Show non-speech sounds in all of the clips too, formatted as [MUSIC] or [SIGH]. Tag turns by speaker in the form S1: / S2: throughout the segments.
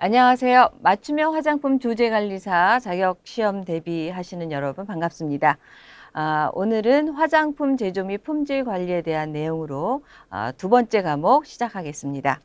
S1: 안녕하세요. 맞춤형 화장품 조제관리사 자격시험 대비하시는 여러분 반갑습니다. 아, 오늘은 화장품 제조 및 품질 관리에 대한 내용으로 아, 두 번째 과목 시작하겠습니다.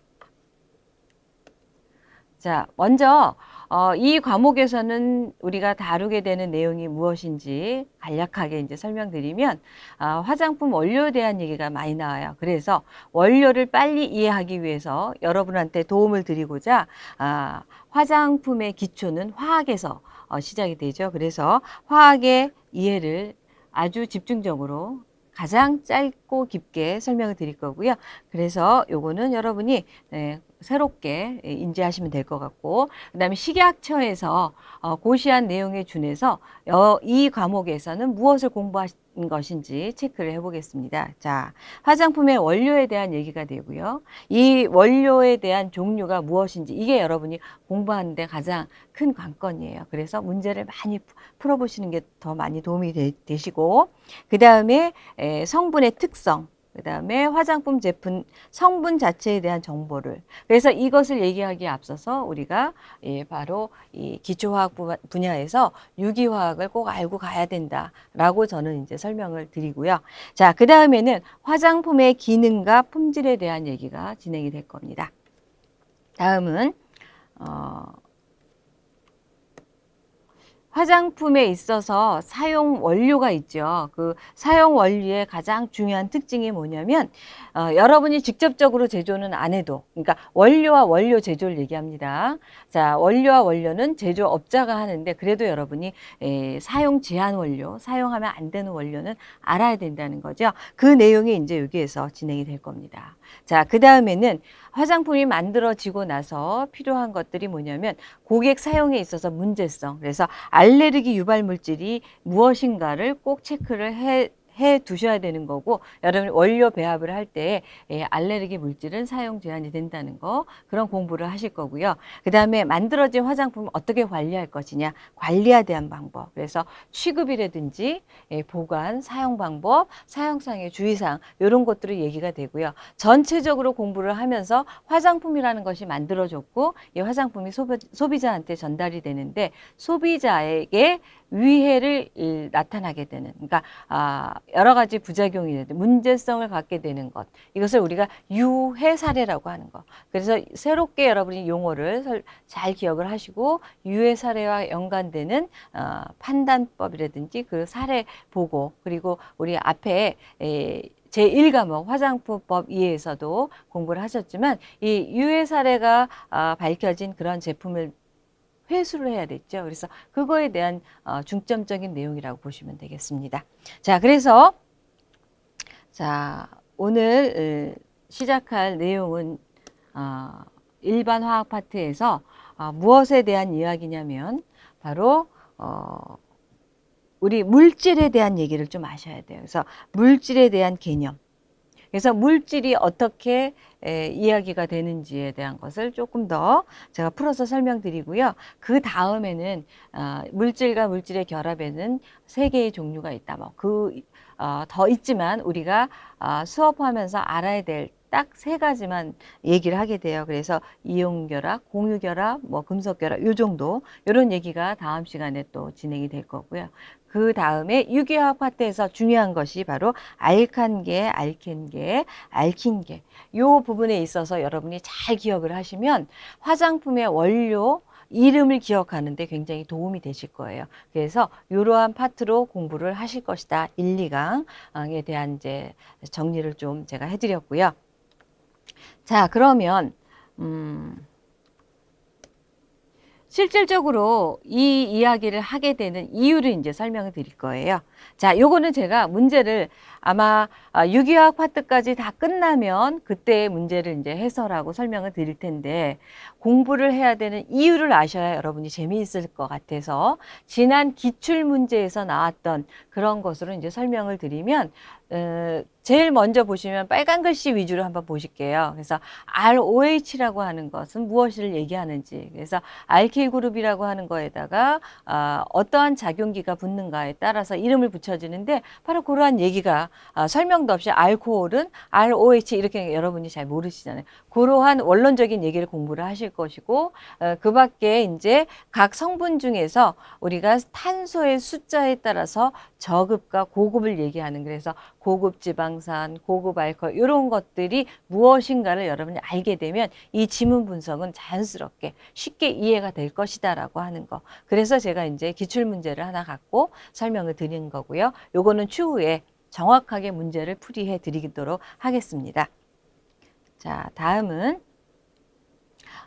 S1: 자, 먼저 어, 이 과목에서는 우리가 다루게 되는 내용이 무엇인지 간략하게 이제 설명드리면 아, 화장품 원료에 대한 얘기가 많이 나와요. 그래서 원료를 빨리 이해하기 위해서 여러분한테 도움을 드리고자 아, 화장품의 기초는 화학에서 어, 시작이 되죠. 그래서 화학의 이해를 아주 집중적으로 가장 짧고 깊게 설명을 드릴 거고요. 그래서 요거는 여러분이 네, 새롭게 인지하시면 될 것 같고 그 다음에 식약처에서 어, 고시한 내용에 준해서 어, 이 과목에서는 무엇을 공부하신 것인지 체크를 해보겠습니다. 자, 화장품의 원료에 대한 얘기가 되고요. 이 원료에 대한 종류가 무엇인지 이게 여러분이 공부하는 데 가장 큰 관건이에요. 그래서 문제를 많이 풀어보시는 게 더 많이 도움이 되, 시고그 다음에 성분의 특성 그 다음에 화장품 제품 성분 자체에 대한 정보를 그래서 이것을 얘기하기에 앞서서 우리가 예, 바로 이 기초화학 분야에서 유기화학을 꼭 알고 가야 된다라고 저는 이제 설명을 드리고요. 자, 그 다음에는 화장품의 기능과 품질에 대한 얘기가 진행이 될 겁니다. 다음은 어, 화장품에 있어서 사용 원료가 있죠. 그 사용 원료의 가장 중요한 특징이 뭐냐면 어, 여러분이 직접적으로 제조는 안 해도 그러니까 원료와 원료 제조를 얘기합니다. 자 원료와 원료는 제조업자가 하는데 그래도 여러분이 에, 사용 제한 원료, 사용하면 안 되는 원료는 알아야 된다는 거죠. 그 내용이 이제 여기에서 진행이 될 겁니다. 자, 그 다음에는 화장품이 만들어지고 나서 필요한 것들이 뭐냐면 고객 사용에 있어서 문제성. 그래서 알 레르기 유발 물질이 무엇인가를 꼭 체크를 해 해 두셔야 되는 거고 여러분 원료 배합을 할때 예, 알레르기 물질은 사용 제한이 된다는 거 그런 공부를 하실 거고요. 그 다음에 만들어진 화장품을 어떻게 관리할 것이냐 관리에 대한 방법 그래서 취급이라든지 예, 보관, 사용 방법, 사용상의 주의사항 이런 것들이 얘기가 되고요. 전체적으로 공부를 하면서 화장품이라는 것이 만들어졌고 이 화장품이 소비, 소비자한테 전달이 되는데 소비자에게 위해를 나타나게 되는 그러니까 아, 여러 가지 부작용이 되는 문제성을 갖게 되는 것. 이것을 우리가 유해 사례라고 하는 것 그래서 새롭게 여러분이 용어를 잘 기억을 하시고 유해 사례와 연관되는 어, 판단법이라든지 그 사례 보고 그리고 우리 앞에 에, 제1과목 화장품법 이해에서도 공부를 하셨지만 이 유해 사례가 아, 밝혀진 그런 제품을 회수를 해야 됐죠. 그래서 그거에 대한 어, 중점적인 내용이라고 보시면 되겠습니다. 자, 그래서 자 오늘 시작할 내용은 어, 일반 화학 파트에서 어, 무엇에 대한 이야기냐면 바로 우리 물질에 대한 얘기를 좀 아셔야 돼요. 그래서 물질에 대한 개념. 그래서 물질이 어떻게 에, 이야기가 되는지에 대한 것을 조금 더 제가 풀어서 설명드리고요. 그 다음에는 어, 물질과 물질의 결합에는 세 개의 종류가 있다. 뭐그 어, 더 있지만 우리가 어, 수업하면서 알아야 될 딱세 가지만 얘기를 하게 돼요. 그래서 이용결합, 공유결합, 뭐 금속결합 요 정도 이런 얘기가 다음 시간에 또 진행이 될 거고요. 그 다음에 유기화학 파트에서 중요한 것이 바로 알칸계, 알켄계, 알킨계 요 부분에 있어서 여러분이 잘 기억을 하시면 화장품의 원료 이름을 기억하는데 굉장히 도움이 되실 거예요. 그래서 이러한 파트로 공부를 하실 것이다. 1, 2강에 대한 이제 정리를 좀 제가 해드렸고요. 자, 그러면 음. 실질적으로 이 이야기를 하게 되는 이유를 이제 설명을 드릴 거예요. 자, 요거는 제가 문제를 아마 아, 유기화학 파트까지 다 끝나면 그때 문제를 이제 해설하고 설명을 드릴 텐데 공부를 해야 되는 이유를 아셔야 여러분이 재미있을 것 같아서 지난 기출 문제에서 나왔던 그런 것으로 이제 설명을 드리면 어, 제일 먼저 보시면 빨간 글씨 위주로 한번 보실게요. 그래서 ROH라고 하는 것은 무엇을 얘기하는지 그래서 알킬 그룹이라고 하는 거에다가 어, 어떠한 작용기가 붙는가에 따라서 이름을 붙여지는데 바로 그러한 얘기가 아, 설명도 없이 알코올은 ROH 이렇게 여러분이 잘 모르시잖아요. 그러한 원론적인 얘기를 공부를 하실 것이고 어, 그 밖에 이제 각 성분 중에서 우리가 탄소의 숫자에 따라서 저급과 고급을 얘기하는 그래서 고급 지방산, 고급 알코올 이런 것들이 무엇인가를 여러분이 알게 되면 이 지문 분석은 자연스럽게 쉽게 이해가 될 것이다 라고 하는 거. 그래서 제가 이제 기출 문제를 하나 갖고 설명을 드린 거고요. 요거는 추후에 정확하게 문제를 풀이해 드리도록 하겠습니다. 자, 다음은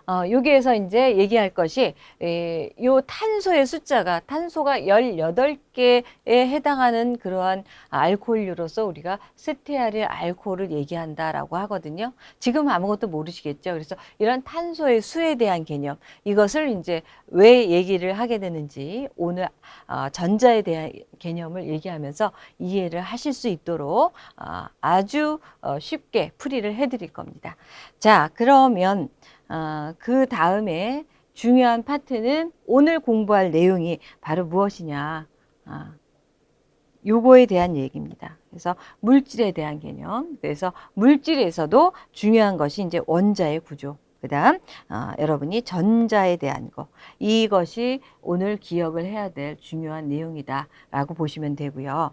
S1: 어, 여기에서 이제 얘기할 것이 에, 요 탄소의 숫자가 탄소가 18개에 해당하는 그러한 알코올류로서 우리가 스테아릴 알코올을 얘기한다라고 하거든요. 지금 아무것도 모르시겠죠. 그래서 이런 탄소의 수에 대한 개념 이것을 이제 왜 얘기를 하게 되는지 오늘 어, 전자에 대한 개념을 얘기하면서 이해를 하실 수 있도록 어, 아주 어, 쉽게 풀이를 해드릴 겁니다. 자, 그러면 어, 그 다음에 중요한 파트는 오늘 공부할 내용이 바로 무엇이냐. 아, 요거에 대한 얘기입니다. 그래서 물질에 대한 개념. 그래서 물질에서도 중요한 것이 이제 원자의 구조. 그 다음, 어, 여러분이 전자에 대한 거. 이것이 오늘 기억을 해야 될 중요한 내용이다. 라고 보시면 되고요.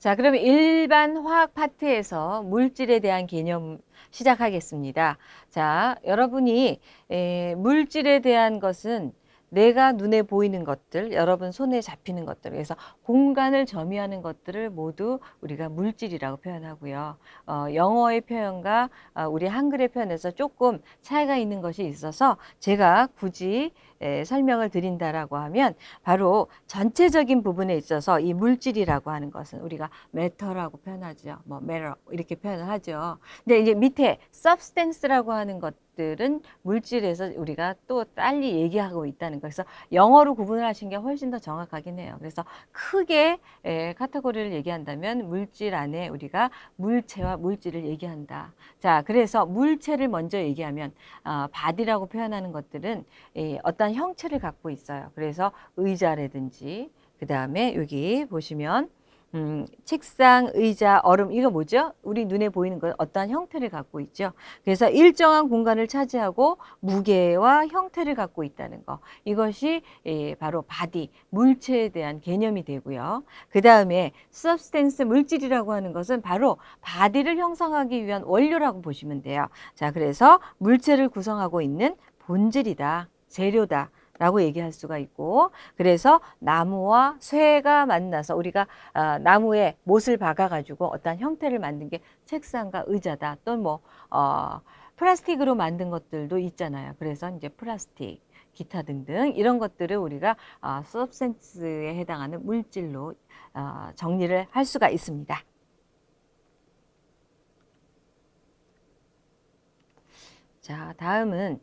S1: 자, 그러면 일반 화학 파트에서 물질에 대한 개념 시작하겠습니다. 자, 여러분이 에, 물질에 대한 것은 내가 눈에 보이는 것들, 여러분 손에 잡히는 것들, 그래서 공간을 점유하는 것들을 모두 우리가 물질이라고 표현하고요. 어, 영어의 표현과 어, 우리 한글의 표현에서 조금 차이가 있는 것이 있어서 제가 굳이 에, 설명을 드린다라고 하면 바로 전체적인 부분에 있어서 이 물질이라고 하는 것은 우리가 matter라고 표현하죠. 뭐 matter 이렇게 표현을 하죠. 근데 이제 밑에 substance라고 하는 것 것들은 물질에서 우리가 또 빨리 얘기하고 있다는 거. 그래서 영어로 구분을 하신 게 훨씬 더 정확하긴 해요. 그래서 크게 에, 카테고리를 얘기한다면 물질 안에 우리가 물체와 물질을 얘기한다. 자, 그래서 물체를 먼저 얘기하면 어, body라고 표현하는 것들은 에, 어떤 형체를 갖고 있어요. 그래서 의자라든지 그 다음에 여기 보시면 음, 책상, 의자, 얼음 이거 뭐죠? 우리 눈에 보이는 건 어떠한 형태를 갖고 있죠. 그래서 일정한 공간을 차지하고 무게와 형태를 갖고 있다는 거. 이것이 예, 바로 body, 물체에 대한 개념이 되고요. 그 다음에 substance, 물질이라고 하는 것은 바로 body를 형성하기 위한 원료라고 보시면 돼요. 자, 그래서 물체를 구성하고 있는 본질이다, 재료다. 라고 얘기할 수가 있고 그래서 나무와 쇠가 만나서 우리가 어, 나무에 못을 박아 가지고 어떤 형태를 만든 게 책상과 의자다 또는 뭐 어, 플라스틱으로 만든 것들도 있잖아요 그래서 이제 플라스틱 기타 등등 이런 것들을 우리가 어, 서브센스에 해당하는 물질로 어, 정리를 할 수가 있습니다. 자 다음은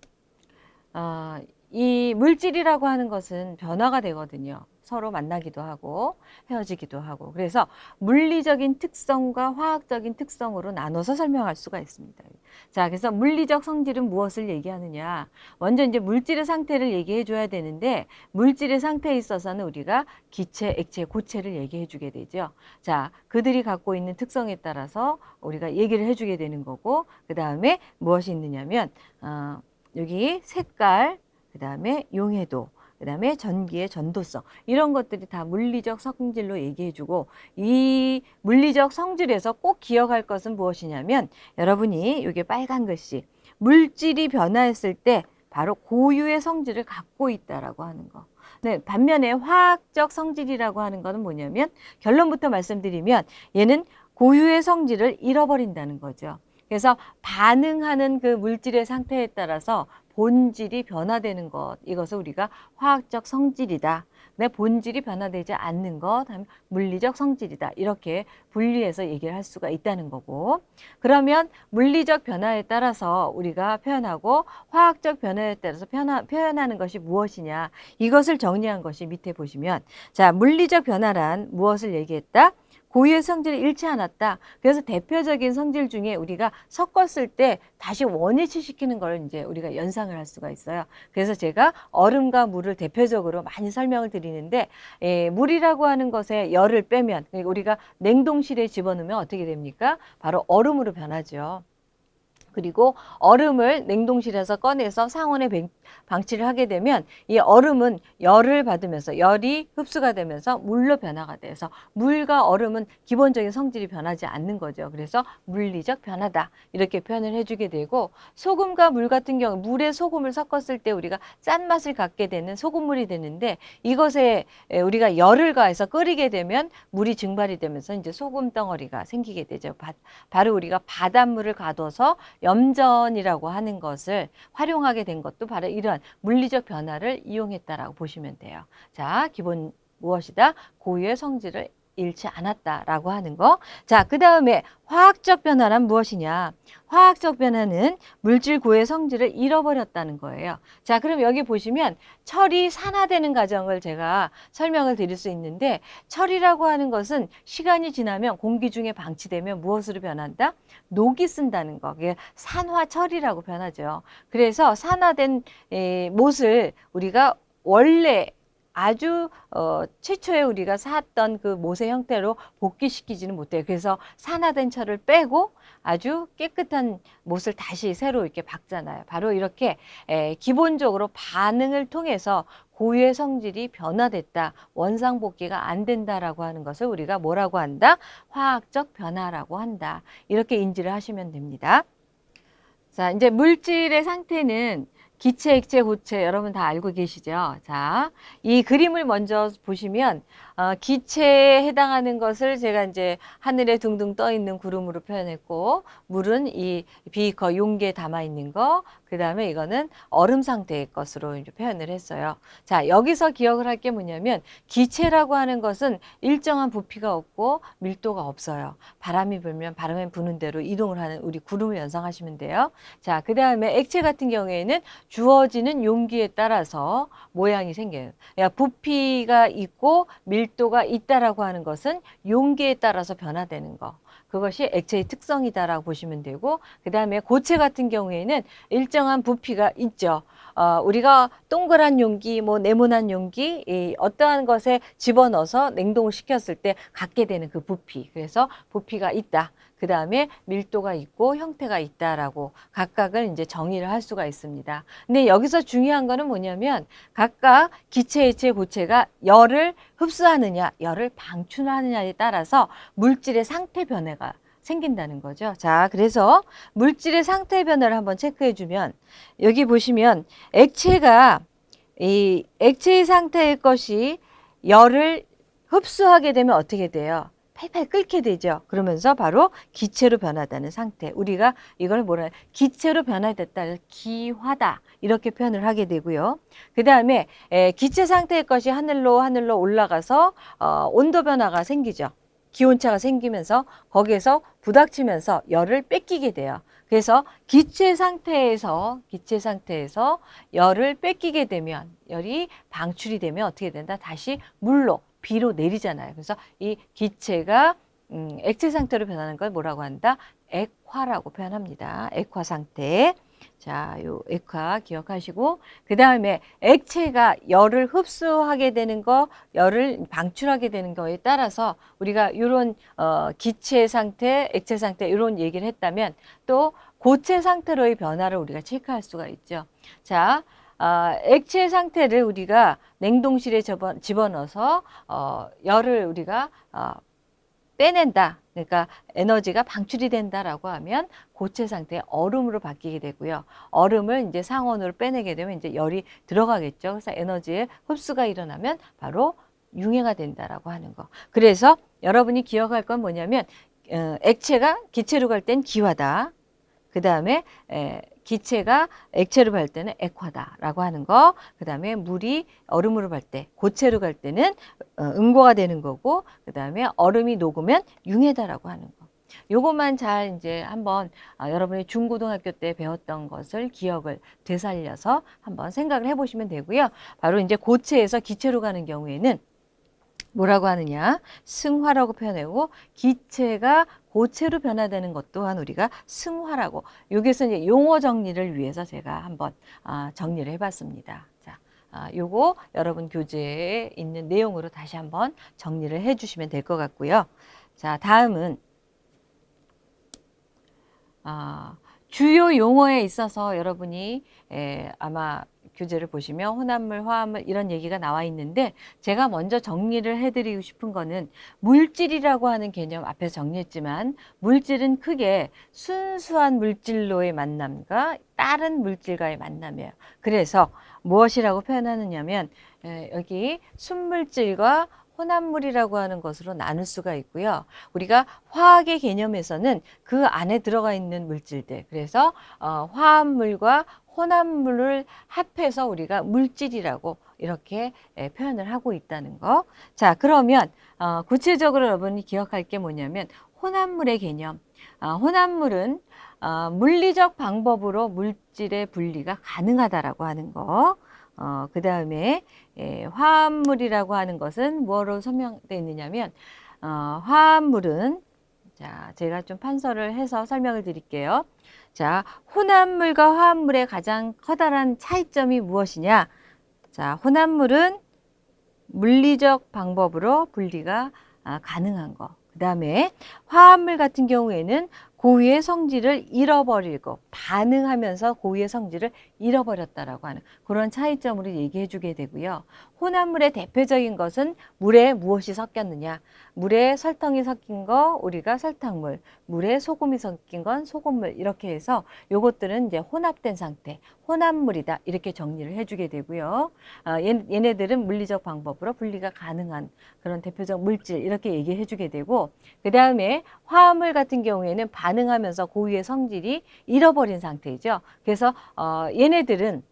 S1: 어, 이 물질이라고 하는 것은 변화가 되거든요. 서로 만나기도 하고 헤어지기도 하고 그래서 물리적인 특성과 화학적인 특성으로 나눠서 설명할 수가 있습니다. 자, 그래서 물리적 성질은 무엇을 얘기하느냐? 먼저 이제 물질의 상태를 얘기해 줘야 되는데 물질의 상태에 있어서는 우리가 기체, 액체, 고체를 얘기해 주게 되죠. 자, 그들이 갖고 있는 특성에 따라서 우리가 얘기를 해 주게 되는 거고 그다음에 무엇이 있느냐면 어, 여기 색깔 그 다음에 용해도, 그 다음에 전기의 전도성 이런 것들이 다 물리적 성질로 얘기해주고 이 물리적 성질에서 꼭 기억할 것은 무엇이냐면 여러분이 이게 빨간 글씨 물질이 변화했을 때 바로 고유의 성질을 갖고 있다라고 하는 거. 네, 반면에 화학적 성질이라고 하는 것은 뭐냐면 결론부터 말씀드리면 얘는 고유의 성질을 잃어버린다는 거죠. 그래서 반응하는 그 물질의 상태에 따라서 본질이 변화되는 것 이것을 우리가 화학적 성질이다. 내 본질이 변화되지 않는 것 하면 물리적 성질이다. 이렇게 분리해서 얘기를 할 수가 있다는 거고 그러면 물리적 변화에 따라서 우리가 표현하고 화학적 변화에 따라서 표현하, 표현하는 것이 무엇이냐 이것을 정리한 것이 밑에 보시면 자 물리적 변화란 무엇을 얘기했다? 고유의 성질을 잃지 않았다. 그래서 대표적인 성질 중에 우리가 섞었을 때 다시 원위치시키는 걸 이제 우리가 연상을 할 수가 있어요. 그래서 제가 얼음과 물을 대표적으로 많이 설명을 드리는데 에, 물이라고 하는 것에 열을 빼면 그러니까 우리가 냉동실에 집어넣으면 어떻게 됩니까? 바로 얼음으로 변하죠. 그리고 얼음을 냉동실에서 꺼내서 상온에 방치를 하게 되면 이 얼음은 열을 받으면서 열이 흡수가 되면서 물로 변화가 돼서 물과 얼음은 기본적인 성질이 변하지 않는 거죠. 그래서 물리적 변화다 이렇게 표현을 해주게 되고 소금과 물 같은 경우 물에 소금을 섞었을 때 우리가 짠맛을 갖게 되는 소금물이 되는데 이것에 우리가 열을 가해서 끓이게 되면 물이 증발이 되면서 이제 소금 덩어리가 생기게 되죠. 바 로 우리가 바닷물을 가둬서 염전이라고 하는 것을 활용하게 된 것도 바로 이러한 물리적 변화를 이용했다라고 보시면 돼요. 자, 기본 무엇이다? 고유의 성질을 잃지 않았다라고 하는 거. 자, 그 다음에 화학적 변화란 무엇이냐? 화학적 변화는 물질 고의 성질을 잃어버렸다는 거예요. 자, 그럼 여기 보시면 철이 산화되는 과정을 제가 설명을 드릴 수 있는데 철이라고 하는 것은 시간이 지나면 공기 중에 방치되면 무엇으로 변한다? 녹이 쓴다는 거. 그게 산화철이라고 변하죠. 그래서 산화된 에, 못을 우리가 원래 아주 어, 최초에 우리가 샀던 그 못의 형태로 복귀시키지는 못해요. 그래서 산화된 철을 빼고 아주 깨끗한 못을 다시 새로 이렇게 박잖아요. 바로 이렇게 에, 기본적으로 반응을 통해서 고유의 성질이 변화됐다. 원상복귀가 안 된다라고 하는 것을 우리가 뭐라고 한다? 화학적 변화라고 한다. 이렇게 인지를 하시면 됩니다. 자, 이제 물질의 상태는 기체, 액체, 고체 여러분 다 알고 계시죠? 자, 이 그림을 먼저 보시면 어, 기체에 해당하는 것을 제가 이제 하늘에 둥둥 떠 있는 구름으로 표현했고 물은 이 비커 용기에 담아 있는 거, 그 다음에 이거는 얼음 상태의 것으로 이제 표현을 했어요. 자, 여기서 기억을 할 게 뭐냐면 기체라고 하는 것은 일정한 부피가 없고 밀도가 없어요. 바람이 불면 바람에 부는 대로 이동을 하는 우리 구름을 연상하시면 돼요. 자, 그 다음에 액체 같은 경우에는 주어지는 용기에 따라서 모양이 생겨요. 그러니까 부피가 있고 밀 도가 있다라고 하는 것은 용기에 따라서 변화되는 거. 그것이 액체의 특성이다라고 보시면 되고 그 다음에 고체 같은 경우에는 일정한 부피가 있죠. 어, 우리가 동그란 용기, 뭐 네모난 용기, 이 어떠한 것에 집어넣어서 냉동을 시켰을 때 갖게 되는 그 부피. 그래서 부피가 있다. 그 다음에 밀도가 있고 형태가 있다라고 각각을 이제 정의를 할 수가 있습니다. 근데 여기서 중요한 거는 뭐냐면 각각 기체, 액체, 고체가 열을 흡수하느냐, 열을 방출하느냐에 따라서 물질의 상태 변화가 생긴다는 거죠. 자, 그래서 물질의 상태 변화를 한번 체크해 주면 여기 보시면 액체가 이 액체의 상태의 것이 열을 흡수하게 되면 어떻게 돼요? 팔팔 끓게 되죠. 그러면서 바로 기체로 변하다는 상태. 우리가 이걸 뭐라 기체로 변화됐다. 기화다. 이렇게 표현을 하게 되고요. 그 다음에 기체 상태의 것이 하늘로 하늘로 올라가서 어, 온도 변화가 생기죠. 기온차가 생기면서 거기에서 부닥치면서 열을 뺏기게 돼요. 그래서 기체 상태에서 기체 상태에서 열을 뺏기게 되면 열이 방출이 되면 어떻게 된다? 다시 물로 비로 내리잖아요. 그래서 이 기체가 음, 액체 상태로 변하는 걸 뭐라고 한다? 액화라고 표현합니다. 액화 상태. 자, 요 액화 기억하시고 그 다음에 액체가 열을 흡수하게 되는 거, 열을 방출하게 되는 거에 따라서 우리가 이런 어, 기체 상태, 액체 상태 이런 얘기를 했다면 또 고체 상태로의 변화를 우리가 체크할 수가 있죠. 자, 어, 액체 상태를 우리가 냉동실에 집어넣어서 어, 열을 우리가 어, 빼낸다. 그러니까 에너지가 방출이 된다라고 하면 고체 상태 얼음으로 바뀌게 되고요. 얼음을 이제 상온으로 빼내게 되면 이제 열이 들어가겠죠. 그래서 에너지의 흡수가 일어나면 바로 융해가 된다라고 하는 거. 그래서 여러분이 기억할 건 뭐냐면 어, 액체가 기체로 갈 땐 기화다. 그 다음에 기체가 액체로 갈 때는 액화다라고 하는 거. 그 다음에 물이 얼음으로 갈 때, 고체로 갈 때는 어, 응고가 되는 거고, 그 다음에 얼음이 녹으면 융해다라고 하는 거. 요것만 잘 이제 한번 아, 여러분이 중고등학교 때 배웠던 것을 기억을 되살려서 한번 생각을 해보시면 되고요. 바로 이제 고체에서 기체로 가는 경우에는 뭐라고 하느냐? 승화라고 표현하고 기체가 고체로 변화되는 것 또한 우리가 승화라고. 여기서 이제 용어 정리를 위해서 제가 한번 아, 정리를 해봤습니다. 자, 아, 요거 여러분 교재에 있는 내용으로 다시 한번 정리를 해주시면 될 것 같고요. 자, 다음은 아, 주요 용어에 있어서 여러분이 에, 아마 교재를 보시면 혼합물, 화합물 이런 얘기가 나와 있는데 제가 먼저 정리를 해드리고 싶은 거는 물질이라고 하는 개념 앞에서 정리했지만 물질은 크게 순수한 물질로의 만남과 다른 물질과의 만남이에요. 그래서 무엇이라고 표현하느냐면 에, 여기 순물질과 혼합물이라고 하는 것으로 나눌 수가 있고요. 우리가 화학의 개념에서는 그 안에 들어가 있는 물질들, 그래서 어, 화합물과 혼합물을 합해서 우리가 물질이라고 이렇게 예, 표현을 하고 있다는 거. 자, 그러면 어, 구체적으로 여러분이 기억할 게 뭐냐면 혼합물의 개념. 어, 혼합물은 어, 물리적 방법으로 물질의 분리가 가능하다라고 하는 거. 어, 그 다음에 예, 화합물이라고 하는 것은 뭐로 설명되어 있느냐면 어, 화합물은 자 제가 좀 판서를 해서 설명을 드릴게요. 자 혼합물과 화합물의 가장 커다란 차이점이 무엇이냐? 자 혼합물은 물리적 방법으로 분리가 아, 가능한 거. 그 다음에 화합물 같은 경우에는 고유의 성질을 잃어버리고 반응하면서 고유의 성질을 잃어버렸다라고 하는 그런 차이점으로 얘기해 주게 되고요. 혼합물의 대표적인 것은 물에 무엇이 섞였느냐. 물에 설탕이 섞인 거 우리가 설탕물, 물에 소금이 섞인 건 소금물 이렇게 해서 요것들은 이제 혼합된 상태, 혼합물이다 이렇게 정리를 해주게 되고요. 아, 얘네들은 물리적 방법으로 분리가 가능한 그런 대표적 물질 이렇게 얘기해 주게 되고 그 다음에 화합물 같은 경우에는 반응하면서 고유의 성질이 잃어버린 상태이죠. 그래서 어, 얘 네들은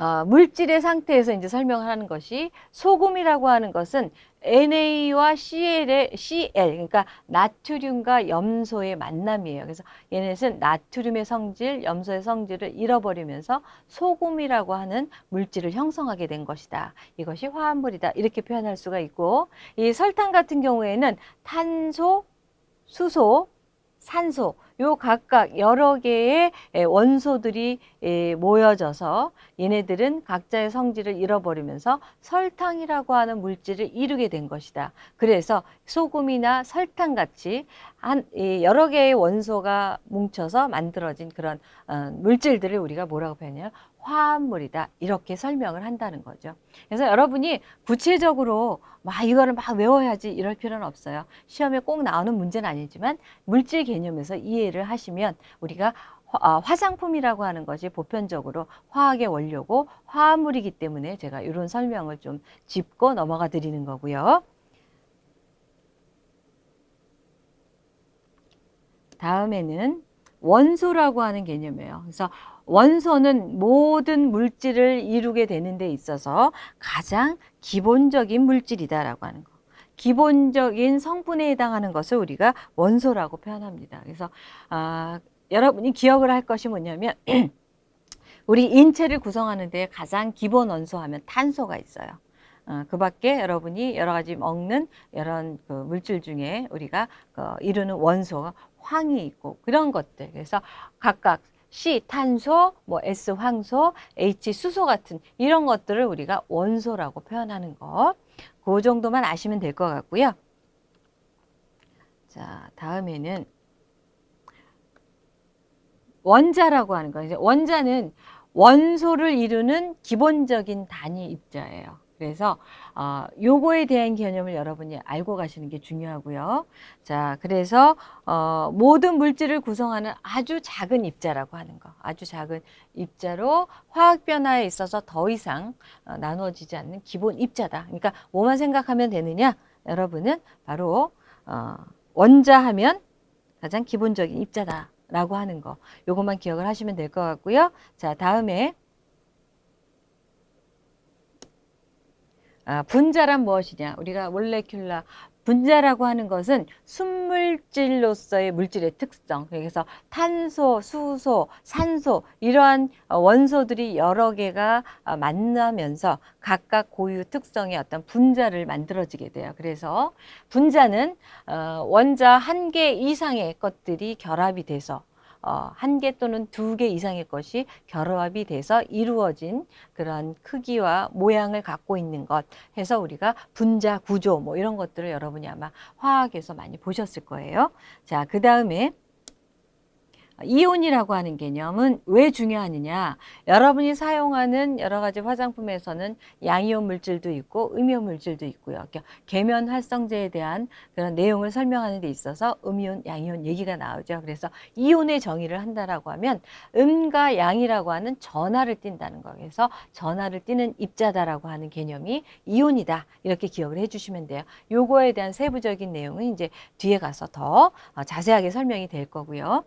S1: 어, 물질의 상태에서 이제 설명을 하는 것이 소금이라고 하는 것은 NA와 CL의 CL 그러니까 나트륨과 염소의 만남이에요. 그래서 얘네는 나트륨의 성질, 염소의 성질을 잃어버리면서 소금이라고 하는 물질을 형성하게 된 것이다. 이것이 화합물이다. 이렇게 표현할 수가 있고 이 설탕 같은 경우에는 탄소, 수소, 산소 요 각각 여러 개의 원소들이 모여져서 얘네들은 각자의 성질을 잃어버리면서 설탕이라고 하는 물질을 이루게 된 것이다. 그래서 소금이나 설탕 같이 한 여러 개의 원소가 뭉쳐서 만들어진 그런 어, 물질들을 우리가 뭐라고 표현해요? 화합물이다. 이렇게 설명을 한다는 거죠. 그래서 여러분이 구체적으로 막 이거를 막 외워야지 이럴 필요는 없어요. 시험에 꼭 나오는 문제는 아니지만 물질 개념에서 이해를 하시면 우리가 아, 화장품이라고 하는 것이 보편적으로 화학의 원료고 화합물이기 때문에 제가 이런 설명을 좀 짚고 넘어가 드리는 거고요. 다음에는 원소라고 하는 개념이에요. 그래서 원소는 모든 물질을 이루게 되는 데 있어서 가장 기본적인 물질이다라고 하는 거. 기본적인 성분에 해당하는 것을 우리가 원소라고 표현합니다. 그래서 아, 여러분이 기억을 할 것이 뭐냐면 [CLEARS THROAT] 우리 인체를 구성하는 데 가장 기본 원소 하면 탄소가 있어요. 어, 그 밖에 여러분이 여러 가지 먹는 이런 그 물질 중에 우리가 그 이루는 원소가 황이 있고 그런 것들. 그래서 각각 C 탄소, 뭐 S 황소, H 수소 같은 이런 것들을 우리가 원소라고 표현하는 거. 그 정도만 아시면 될 것 같고요. 자, 다음에는 원자라고 하는 거. 이제 원자는 원소를 이루는 기본적인 단위 입자예요. 그래서 어, 요거에 대한 개념을 여러분이 알고 가시는 게 중요하고요. 자, 그래서 어, 모든 물질을 구성하는 아주 작은 입자라고 하는 거. 아주 작은 입자로 화학 변화에 있어서 더 이상 어, 나누어지지 않는 기본 입자다. 그러니까 뭐만 생각하면 되느냐? 여러분은 바로 어, 원자 하면 가장 기본적인 입자다라고 하는 거. 요것만 기억을 하시면 될 것 같고요. 자, 다음에 아, 분자란 무엇이냐? 우리가 몰레큘라 분자라고 하는 것은 순물질로서의 물질의 특성. 그래서 탄소, 수소, 산소 이러한 어, 원소들이 여러 개가 어, 만나면서 각각 고유 특성의 어떤 분자를 만들어지게 돼요. 그래서 분자는 어, 원자 한 개 이상의 것들이 결합이 돼서 어, 한 개 또는 두 개 이상의 것이 결합이 돼서 이루어진 그런 크기와 모양을 갖고 있는 것 해서 우리가 분자 구조 뭐 이런 것들을 여러분이 아마 화학에서 많이 보셨을 거예요. 자, 그 다음에 이온이라고 하는 개념은 왜 중요하느냐? 여러분이 사용하는 여러 가지 화장품에서는 양이온 물질도 있고 음이온 물질도 있고요. 계면 활성제에 대한 그런 내용을 설명하는 데 있어서 음이온, 양이온 얘기가 나오죠. 그래서 이온의 정의를 한다라고 하면 음과 양이라고 하는 전하를 띈다는 거. 그래서 전하를 띠는 입자다라고 하는 개념이 이온이다. 이렇게 기억을 해주시면 돼요. 요거에 대한 세부적인 내용은 이제 뒤에 가서 더 어, 자세하게 설명이 될 거고요.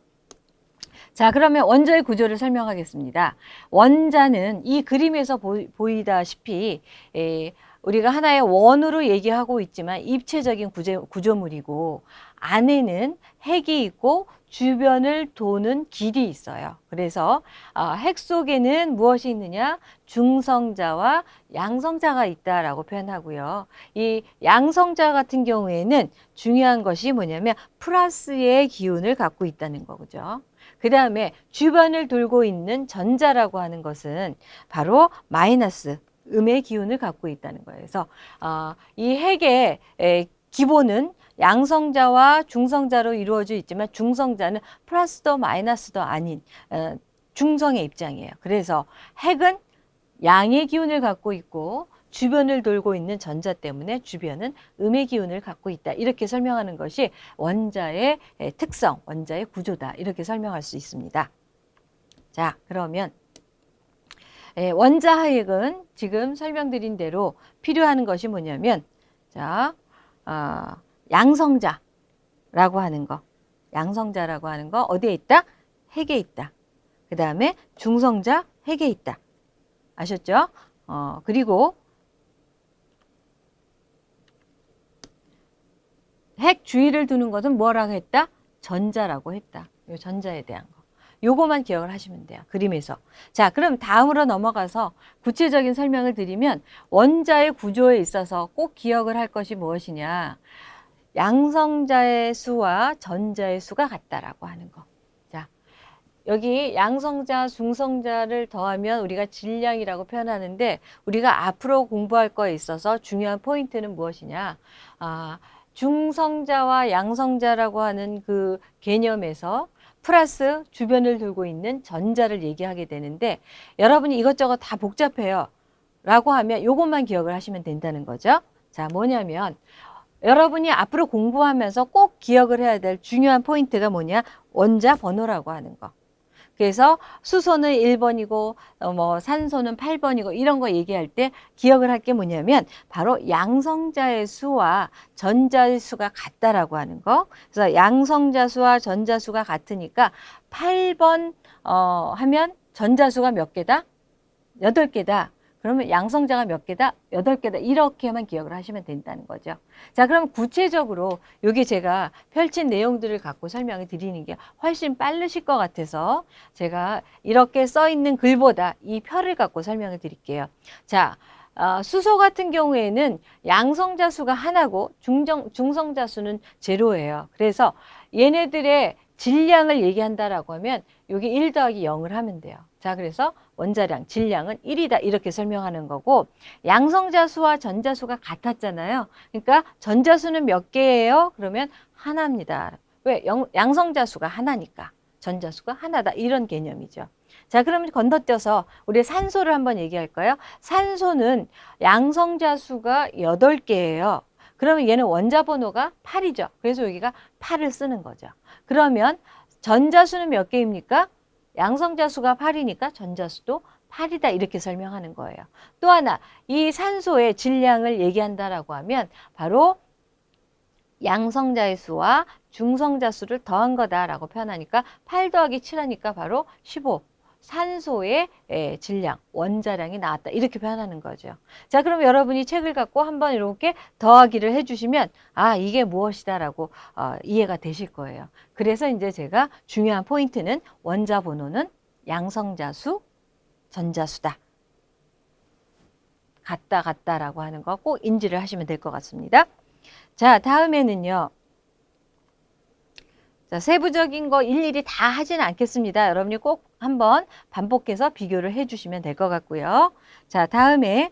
S1: 자, 그러면 원자의 구조를 설명하겠습니다. 원자는 이 그림에서 보이, 다시피 에, 우리가 하나의 원으로 얘기하고 있지만 입체적인 구조, 구조 물이고 안에는 핵이 있고 주변을 도는 길이 있어요. 그래서 어, 핵 속에는 무엇이 있느냐? 중성자와 양성자가 있다라고 표현하고요. 이 양성자 같은 경우에는 중요한 것이 뭐냐면 플러스의 기운을 갖고 있다는 거죠. 그 다음에 주변을 돌고 있는 전자라고 하는 것은 바로 마이너스 음의 기운을 갖고 있다는 거예요. 그래서 어, 이 핵의 에, 기본은 양성자와 중성자로 이루어져 있지만 중성자는 플러스도 마이너스도 아닌 어, 중성의 입장이에요. 그래서 핵은 양의 기운을 갖고 있고 주변을 돌고 있는 전자 때문에 주변은 음의 기운을 갖고 있다. 이렇게 설명하는 것이 원자의 특성, 원자의 구조다. 이렇게 설명할 수 있습니다. 자, 그러면 원자 하액은 지금 설명드린 대로 필요한 것이 뭐냐면 자, 어, 양성자라고 하는 거. 양성자라고 하는 거 어디에 있다? 핵에 있다. 그 다음에 중성자 핵에 있다. 아셨죠? 어, 그리고 핵 주위를 두는 것은 뭐라고 했다? 전자라고 했다. 요 전자에 대한 거. 요거만 기억을 하시면 돼요. 그림에서. 자, 그럼 다음으로 넘어가서 구체적인 설명을 드리면 원자의 구조에 있어서 꼭 기억을 할 것이 무엇이냐. 양성자의 수와 전자의 수가 같다라고 하는 거. 자, 여기 양성자, 중성자를 더하면 우리가 질량이라고 표현하는데 우리가 앞으로 공부할 거에 있어서 중요한 포인트는 무엇이냐. 아, 중성자와 양성자라고 하는 그 개념에서 플러스 주변을 들고 있는 전자를 얘기하게 되는데 여러분이 이것저것 다 복잡해요. 라고 하면 이것만 기억을 하시면 된다는 거죠. 자, 뭐냐면 여러분이 앞으로 공부하면서 꼭 기억을 해야 될 중요한 포인트가 뭐냐? 원자 번호라고 하는 거. 그래서 수소는 1번이고 어, 뭐 산소는 8번이고 이런 거 얘기할 때 기억을 할 게 뭐냐면 바로 양성자의 수와 전자의 수가 같다라고 하는 거. 그래서 양성자 수와 전자 수가 같으니까 8번 어 하면 전자 수가 몇 개다? 8개다. 그러면 양성자가 몇 개다? 여덟 개다. 이렇게만 기억을 하시면 된다는 거죠. 자, 그럼 구체적으로 여기 제가 펼친 내용들을 갖고 설명을 드리는 게 훨씬 빠르실 것 같아서 제가 이렇게 써 있는 글보다 이 표를 갖고 설명을 드릴게요. 자, 어, 수소 같은 경우에는 양성자 수가 하나고 중정, 중성자 수는 제로예요. 그래서 얘네들의 질량을 얘기한다라고 하면 여기 1 더하기 0을 하면 돼요. 자, 그래서 원자량, 질량은 1이다 이렇게 설명하는 거고 양성자수와 전자수가 같았잖아요. 그러니까 전자수는 몇 개예요? 그러면 하나입니다. 왜? 양성자수가 하나니까. 전자수가 하나다 이런 개념이죠. 자 그러면 건너뛰어서 우리 산소를 한번 얘기할까요? 산소는 양성자수가 8개예요. 그러면 얘는 원자 번호가 8이죠. 그래서 여기가 8을 쓰는 거죠. 그러면 전자수는 몇 개입니까? 양성자수가 8이니까 전자수도 8이다 이렇게 설명하는 거예요. 또 하나 이 산소의 질량을 얘기한다라고 하면 바로 양성자의 수와 중성자 수를 더한 거다라고 표현하니까 8 더하기 7 하니까 바로 15. 산소의 예, 질량, 원자량이 나왔다. 이렇게 표현하는 거죠. 자, 그럼 여러분이 책을 갖고 한번 이렇게 더하기를 해주시면, 아, 이게 무엇이다라고 어, 이해가 되실 거예요. 그래서 이제 제가 중요한 포인트는 원자 번호는 양성자수, 전자수다. 같다, 같다라고 하는 거 꼭 인지를 하시면 될 것 같습니다. 자, 다음에는요. 자, 세부적인 거 일일이 다 하지는 않겠습니다. 여러분이 꼭 한번 반복해서 비교를 해주시면 될 것 같고요. 자, 다음에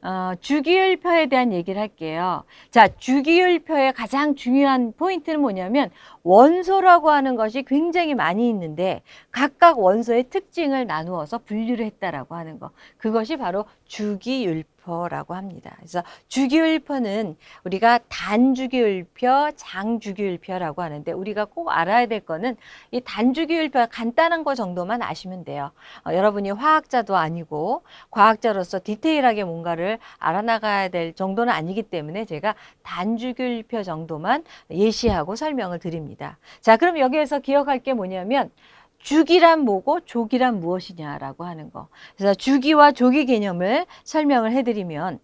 S1: 어, 주기율표에 대한 얘기를 할게요. 자, 주기율표의 가장 중요한 포인트는 뭐냐면 원소라고 하는 것이 굉장히 많이 있는데 각각 원소의 특징을 나누어서 분류를 했다라고 하는 거. 그것이 바로 주기율표. 주기율표라고 합니다. 그래서 주기율표는 우리가 단주기율표, 장주기율표라고 하는데 우리가 꼭 알아야 될 거는 이 단주기율표 간단한 거 정도만 아시면 돼요. 어, 여러분이 화학자도 아니고 과학자로서 디테일하게 뭔가를 알아나가야 될 정도는 아니기 때문에 제가 단주기율표 정도만 예시하고 설명을 드립니다. 자, 그럼 여기에서 기억할 게 뭐냐면 주기란 뭐고 조기란 무엇이냐라고 하는 거. 그래서 주기와 조기 개념을 설명을 해드리면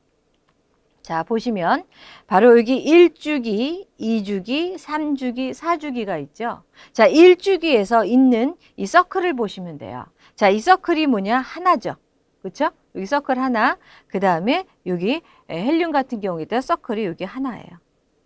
S1: 자 보시면 바로 여기 1주기, 2주기, 3주기, 4주기가 있죠. 자 1주기에서 있는 이 서클을 보시면 돼요. 자이 서클이 뭐냐 하나죠. 그렇죠? 여기 서클 하나, 그 다음에 여기 헬륨 같은 경우에도 서클이 여기 하나예요.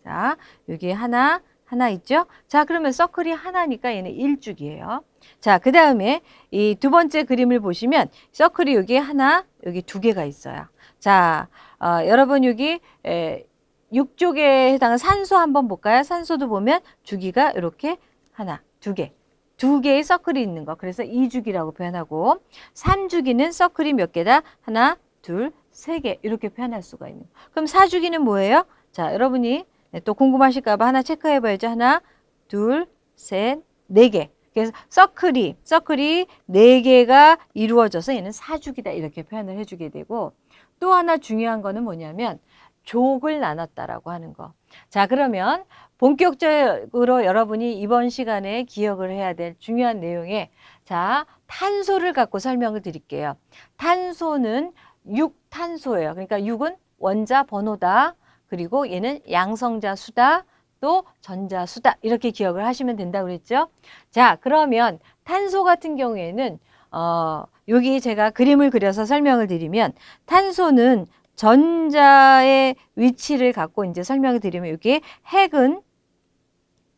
S1: 자 여기 하나, 하나 있죠? 자 그러면 서클이 하나니까 얘는 1주기예요. 자, 그 다음에 이 두 번째 그림을 보시면 서클이 여기 하나, 여기 두 개가 있어요. 자, 어, 여러분 여기 에, 6쪽에 해당한 산소 한번 볼까요? 산소도 보면 주기가 이렇게 하나, 두 개. 두 개의 서클이 있는 거. 그래서 2주기라고 표현하고 3주기는 서클이 몇 개다? 하나, 둘, 세 개. 이렇게 표현할 수가 있는 거. 그럼 4주기는 뭐예요? 자, 여러분이 또 궁금하실까 봐 하나 체크해 봐야죠. 하나, 둘, 셋, 네 개. 그래서 서클이 서클이 네 개가 이루어져서 얘는 사주기다 이렇게 표현을 해주게 되고 또 하나 중요한 거는 뭐냐면 족을 나눴다라고 하는 거. 자 그러면 본격적으로 여러분이 이번 시간에 기억을 해야 될 중요한 내용에 자 탄소를 갖고 설명을 드릴게요. 탄소는 육탄소예요. 그러니까 육은 원자 번호다. 그리고 얘는 양성자 수다. 또 전자 수다 이렇게 기억을 하시면 된다고 그랬죠. 자 그러면 탄소 같은 경우에는 어, 여기 제가 그림을 그려서 설명을 드리면 탄소는 전자의 위치를 갖고 이제 설명을 드리면 여기 핵은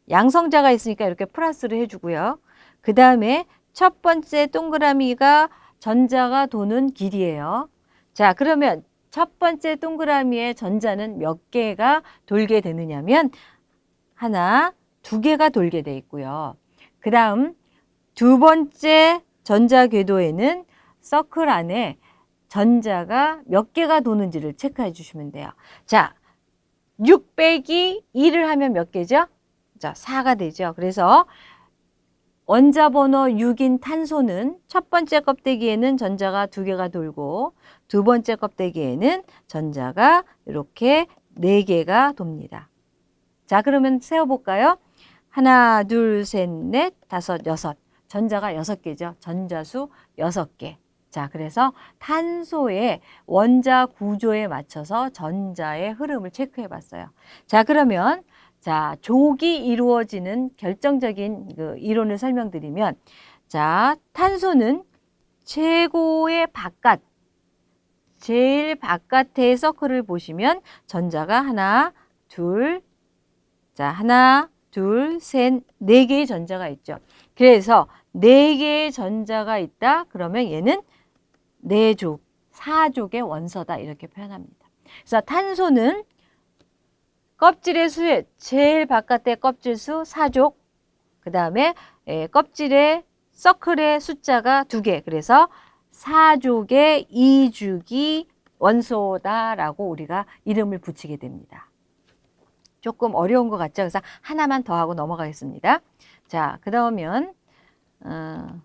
S1: 양성자가 있으니까 이렇게 플러스를 해주고요. 그 다음에 첫 번째 동그라미가 전자가 도는 길이에요. 자 그러면 첫 번째 동그라미의 전자는 몇 개가 돌게 되느냐면 하나, 두 개가 돌게 돼 있고요. 그 다음 두 번째 전자 궤도에는 서클 안에 전자가 몇 개가 도는지를 체크해 주시면 돼요. 자, 6 빼기 2를 하면 몇 개죠? 자, 4가 되죠. 그래서 원자 번호 6인 탄소는 첫 번째 껍데기에는 전자가 두 개가 돌고 두 번째 껍데기에는 전자가 이렇게 네 개가 돕니다. 자, 그러면 세어볼까요? 하나, 둘, 셋, 넷, 다섯, 여섯. 전자가 여섯 개죠. 전자수 여섯 개. 자, 그래서 탄소의 원자 구조에 맞춰서 전자의 흐름을 체크해 봤어요. 자, 그러면 자, 족이 이루어지는 결정적인 그 이론을 설명드리면 자, 탄소는 최고의 바깥 제일 바깥의 서클을 보시면 전자가 하나, 둘, 자, 하나, 둘, 셋, 네 개의 전자가 있죠. 그래서 네 개의 전자가 있다. 그러면 얘는 네 족, 사족의 원소다. 이렇게 표현합니다. 그래서 탄소는 껍질의 수의 제일 바깥의 껍질 수 사족, 그 다음에 예, 껍질의 서클의 숫자가 두 개. 그래서 사족의 이주기 원소다라고 우리가 이름을 붙이게 됩니다. 조금 어려운 것 같죠? 그래서 하나만 더 하고 넘어가겠습니다. 자, 그러면 어,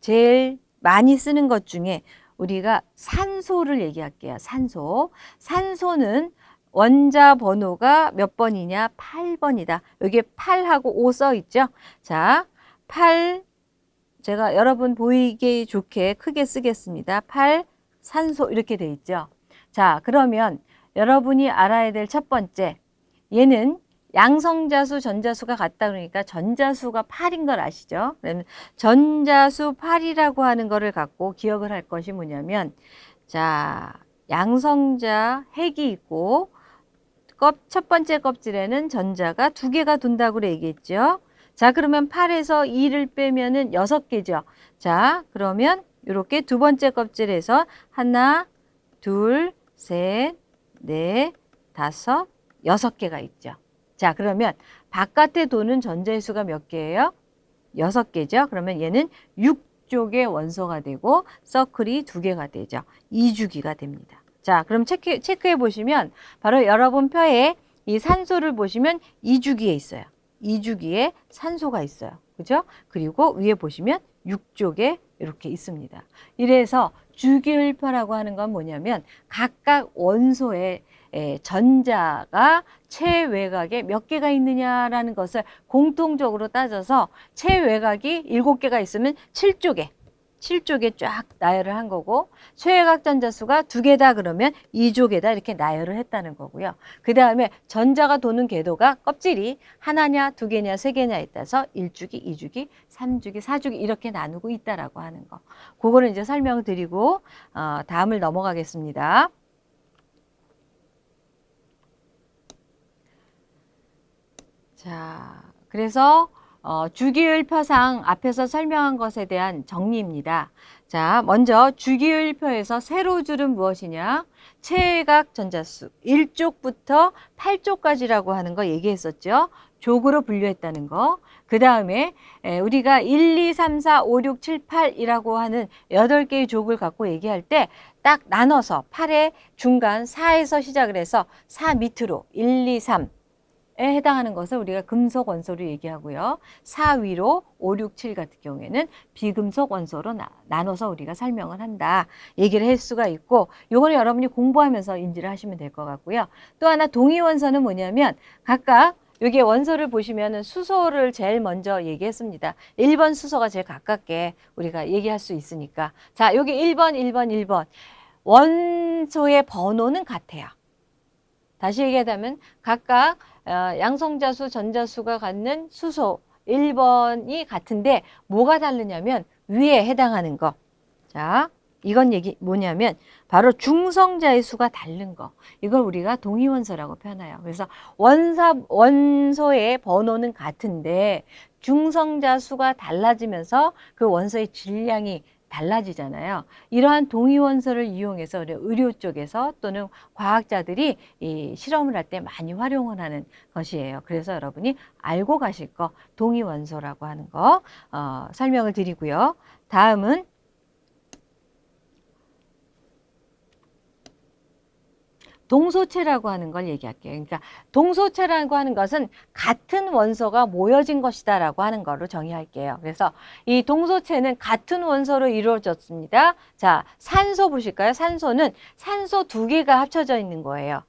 S1: 제일 많이 쓰는 것 중에 우리가 산소를 얘기할게요. 산소. 산소는 원자 번호가 몇 번이냐? 8번이다. 여기에 8하고 5 써 있죠? 자, 8, 제가 여러분 보이기 좋게 크게 쓰겠습니다. 8 산소 이렇게 돼 있죠. 자, 그러면 여러분이 알아야 될 첫 번째 얘는 양성자수, 전자수가 같다 그러니까 전자수가 8인 걸 아시죠? 그러면 전자수 8이라고 하는 거를 갖고 기억을 할 것이 뭐냐면 자, 양성자 핵이 있고 껍, 첫 번째 껍질에는 전자가 두 개가 둔다고 얘기했죠. 자, 그러면 8에서 2를 빼면 은 6개죠. 자, 그러면 이렇게 두 번째 껍질에서 하나, 둘, 셋, 넷, 다섯, 여섯 개가 있죠. 자, 그러면 바깥에 도는 전자의 수가 몇 개예요? 여섯 개죠. 그러면 얘는 6쪽의 원소가 되고 서클이 두 개가 되죠. 2주기가 됩니다. 자, 그럼 체크, 체크해 보시면 바로 여러분 표에 이 산소를 보시면 2주기에 있어요. 2주기에 산소가 있어요. 그죠? 그리고 위에 보시면 6쪽에 이렇게 있습니다. 이래서 주기율표라고 하는 건 뭐냐면 각각 원소의 전자가 체외곽에 몇 개가 있느냐라는 것을 공통적으로 따져서 체외곽이 일곱 개가 있으면 7쪽에 7쪽에 쫙 나열을 한 거고 최외곽 전자수가 두 개다 그러면 2쪽에다 이렇게 나열을 했다는 거고요. 그 다음에 전자가 도는 궤도가 껍질이 하나냐 두 개냐 세 개냐에 따라서 1주기, 2주기, 3주기, 4주기 이렇게 나누고 있다라고 하는 거. 그거를 이제 설명을 드리고 어, 다음을 넘어가겠습니다. 자, 그래서 어, 주기율표상 앞에서 설명한 것에 대한 정리입니다. 자, 먼저 주기율표에서 세로 줄은 무엇이냐? 체각 전자수 1쪽부터 8쪽까지라고 하는 거 얘기했었죠. 족으로 분류했다는 거. 그 다음에 우리가 1, 2, 3, 4, 5, 6, 7, 8이라고 하는 8개의 족을 갖고 얘기할 때 딱 나눠서 8의 중간 4에서 시작을 해서 4 밑으로 1, 2, 3, 에 해당하는 것을 우리가 금속 원소로 얘기하고요. 4위로 5, 6, 7 같은 경우에는 비금속 원소로 나, 나눠서 우리가 설명을 한다. 얘기를 할 수가 있고 요거는 여러분이 공부하면서 인지를 하시면 될 것 같고요. 또 하나 동위 원소는 뭐냐면 각각 여기 원소를 보시면 수소를 제일 먼저 얘기했습니다. 1번 수소가 제일 가깝게 우리가 얘기할 수 있으니까. 자, 여기 1번, 1번, 1번. 원소의 번호는 같아요. 다시 얘기하자면 각각 어, 양성자수, 전자수가 갖는 수소 1번이 같은데 뭐가 다르냐면 위에 해당하는 거. 자, 이건 얘기 뭐냐면 바로 중성자의 수가 다른 거. 이걸 우리가 동위원소라고 표현해요. 그래서 원사 원소의 번호는 같은데 중성자 수가 달라지면서 그 원소의 질량이 달라지잖아요. 이러한 동위원소를 이용해서 의료 쪽에서 또는 과학자들이 이 실험을 할 때 많이 활용을 하는 것이에요. 그래서 여러분이 알고 가실 거 동위원소라고 하는 거 어, 설명을 드리고요. 다음은 동소체라고 하는 걸 얘기할게요. 그러니까 동소체라고 하는 것은 같은 원소가 모여진 것이다 라고 하는 거로 정의할게요. 그래서 이 동소체는 같은 원소로 이루어졌습니다. 자, 산소 보실까요? 산소는 산소 두 개가 합쳐져 있는 거예요.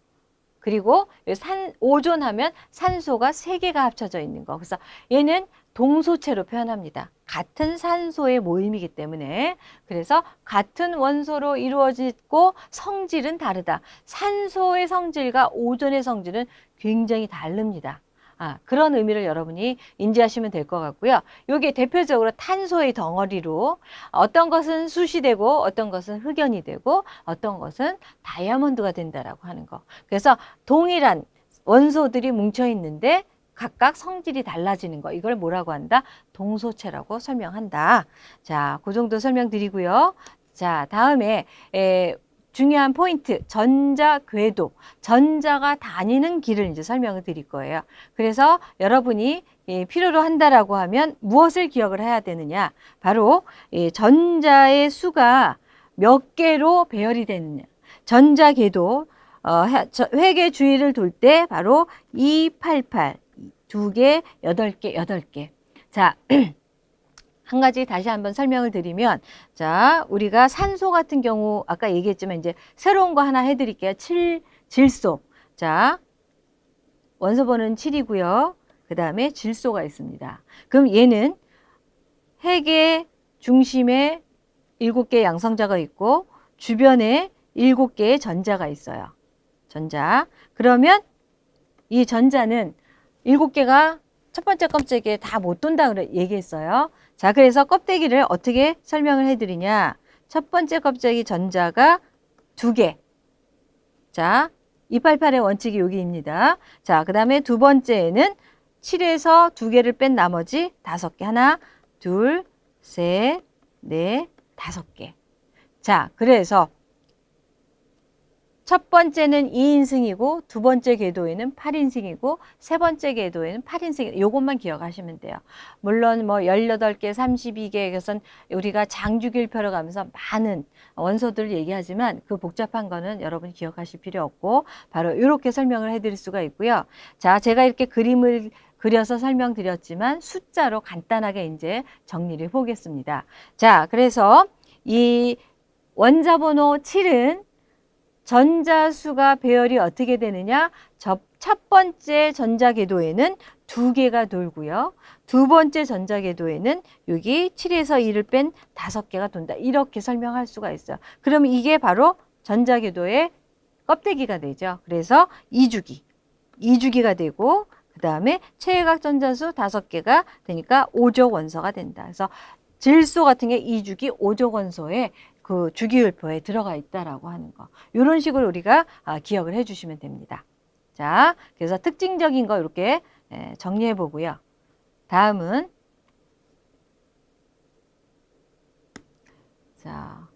S1: 그리고 산, 오존하면 산소가 세 개가 합쳐져 있는 거. 그래서 얘는 동소체로 표현합니다. 같은 산소의 모임이기 때문에 그래서 같은 원소로 이루어지고 성질은 다르다. 산소의 성질과 오존의 성질은 굉장히 다릅니다. 아, 그런 의미를 여러분이 인지하시면 될 것 같고요. 여기 대표적으로 탄소의 덩어리로 어떤 것은 숯이 되고 어떤 것은 흑연이 되고 어떤 것은 다이아몬드가 된다라고 하는 거. 그래서 동일한 원소들이 뭉쳐 있는데 각각 성질이 달라지는 거 이걸 뭐라고 한다? 동소체라고 설명한다. 자, 그 정도 설명드리고요. 자, 다음에 에, 중요한 포인트 전자 궤도 전자가 다니는 길을 이제 설명을 드릴 거예요. 그래서 여러분이 예, 필요로 한다라고 하면 무엇을 기억을 해야 되느냐? 바로 예, 전자의 수가 몇 개로 배열이 되느냐? 전자 궤도 어, 회계 주위를 돌 때 바로 288 두 개, 여덟 개, 여덟 개. 자, [CLEARS THROAT] 한 가지 다시 한번 설명을 드리면 자, 우리가 산소 같은 경우 아까 얘기했지만 이제 새로운 거 하나 해 드릴게요. 7 질소. 자, 원소 번호는 7이고요. 그다음에 질소가 있습니다. 그럼 얘는 핵의 중심에 일곱 개의 양성자가 있고 주변에 일곱 개의 전자가 있어요. 전자. 그러면 이 전자는 일곱 개가 첫 번째 껍데기에 다 못 돈다 그래 얘기했어요. 자, 그래서 껍데기를 어떻게 설명을 해드리냐? 첫 번째 껍데기 전자가 두 개. 자, 288의 원칙이 여기입니다. 자, 그 다음에 두 번째에는 7에서 두 개를 뺀 나머지 다섯 개. 하나, 둘, 셋, 넷, 다섯 개. 자, 그래서 첫 번째는 2인승이고 두 번째 궤도에는 8인승이고 세 번째 궤도에는 8인승 요것만 기억하시면 돼요. 물론 뭐 18개, 32개 것은 우리가 장주길표를 가면서 많은 원소들을 얘기하지만 그 복잡한 거는 여러분이 기억하실 필요 없고 바로 이렇게 설명을 해드릴 수가 있고요. 자, 제가 이렇게 그림을 그려서 설명드렸지만 숫자로 간단하게 이제 정리를 해보겠습니다. 자, 그래서 이 원자번호 7은 전자수가 배열이 어떻게 되느냐? 첫 번째 전자궤도에는 두 개가 돌고요. 두 번째 전자궤도에는 여기 7에서 2를 뺀 다섯 개가 돈다. 이렇게 설명할 수가 있어요. 그럼 이게 바로 전자궤도의 껍데기가 되죠. 그래서 2주기, 2주기가 되고 그 다음에 최외각 전자수 다섯 개가 되니까 5조 원소가 된다. 그래서 질소 같은 게 2주기 5조 원소에 그 주기율표에 들어가 있다라고 하는 거. 이런 식으로 우리가 아, 기억을 해주시면 됩니다. 자, 그래서 특징적인 거 이렇게 정리해 보고요. 다음은 자,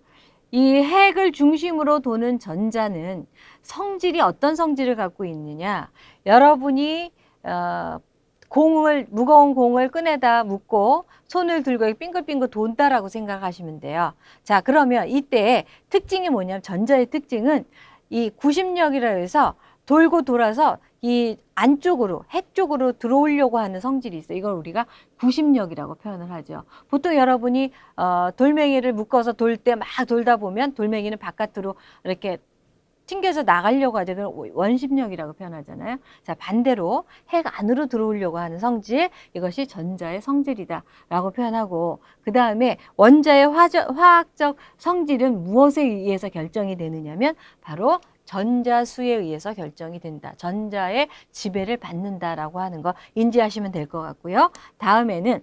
S1: 이 핵을 중심으로 도는 전자는 성질이 어떤 성질을 갖고 있느냐? 여러분이 어, 공을 무거운 공을 끈에다 묶고 손을 들고 빙글빙글 돈다라고 생각하시면 돼요. 자, 그러면 이때 특징이 뭐냐면 전자의 특징은 이 구심력이라 해서 돌고 돌아서 이 안쪽으로 핵 쪽으로 들어오려고 하는 성질이 있어요. 이걸 우리가 구심력이라고 표현을 하죠. 보통 여러분이 어, 돌멩이를 묶어서 돌 때 막 돌다 보면 돌멩이는 바깥으로 이렇게 튕겨서 나가려고 하죠. 원심력이라고 표현하잖아요. 자, 반대로 핵 안으로 들어오려고 하는 성질, 이것이 전자의 성질이다라고 표현하고, 그 다음에 원자의 화적, 화학적 성질은 무엇에 의해서 결정이 되느냐면, 바로 전자수에 의해서 결정이 된다. 전자의 지배를 받는다라고 하는 거 인지하시면 될 것 같고요. 다음에는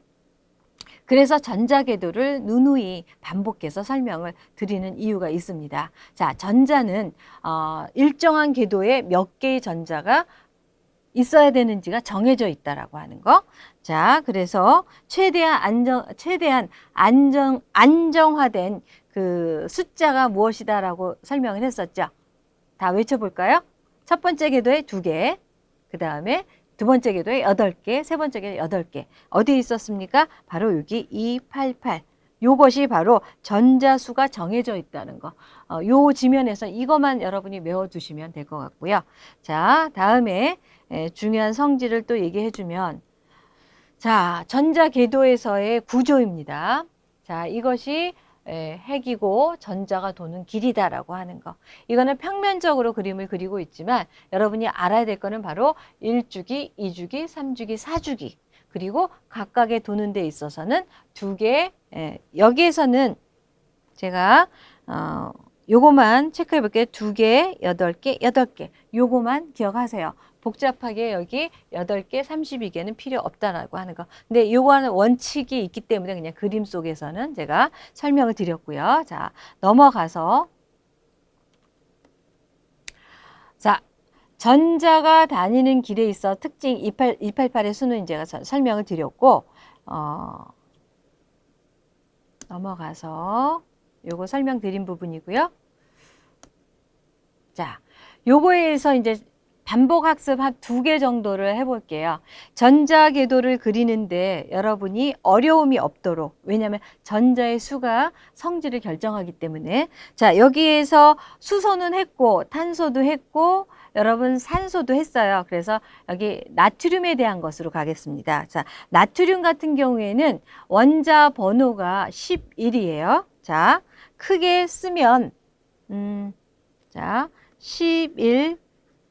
S1: 그래서 전자궤도를 누누이 반복해서 설명을 드리는 이유가 있습니다. 자, 전자는 어, 일정한 궤도에 몇 개의 전자가 있어야 되는지가 정해져 있다라고 하는 거. 자, 그래서 최대한 안정, 최대한 안정, 안정화된 그 숫자가 무엇이다라고 설명을 했었죠. 다 외쳐 볼까요? 첫 번째 궤도에 두 개, 그 다음에 두 번째 궤도에 여덟 개, 세 번째 궤도에 여덟 개. 어디에 있었습니까? 바로 여기 288. 요것이 바로 전자수가 정해져 있다는 거. 어, 요 지면에서 이것만 여러분이 외워두시면 될 것 같고요. 자, 다음에 에, 중요한 성질을 또 얘기해 주면 자, 전자 궤도에서의 구조입니다. 자, 이것이 예, 핵이고 전자가 도는 길이다라고 하는 거. 이거는 평면적으로 그림을 그리고 있지만 여러분이 알아야 될 거는 바로 1주기, 2주기, 3주기, 4주기. 그리고 각각의 도는 데 있어서는 두 개, 예, 여기에서는 제가 어, 요거만 체크해 볼게요. 두 개, 여덟 개, 여덟 개. 요거만 기억하세요. 복잡하게 여기 8개, 32개는 필요 없다라고 하는 거. 근데 요거는 원칙이 있기 때문에 그냥 그림 속에서는 제가 설명을 드렸고요. 자, 넘어가서 자, 전자가 다니는 길에 있어 특징 28, 288의 수는 제가 설명을 드렸고 어, 넘어가서 요거 설명드린 부분이고요. 자, 요거에서 이제 반복 학습 한두개 정도를 해볼게요. 전자 궤도를 그리는데 여러분이 어려움이 없도록 왜냐하면 전자의 수가 성질을 결정하기 때문에 자 여기에서 수소는 했고 탄소도 했고 여러분 산소도 했어요. 그래서 여기 나트륨에 대한 것으로 가겠습니다. 자 나트륨 같은 경우에는 원자 번호가 11이에요. 자 크게 쓰면 음, 자 11,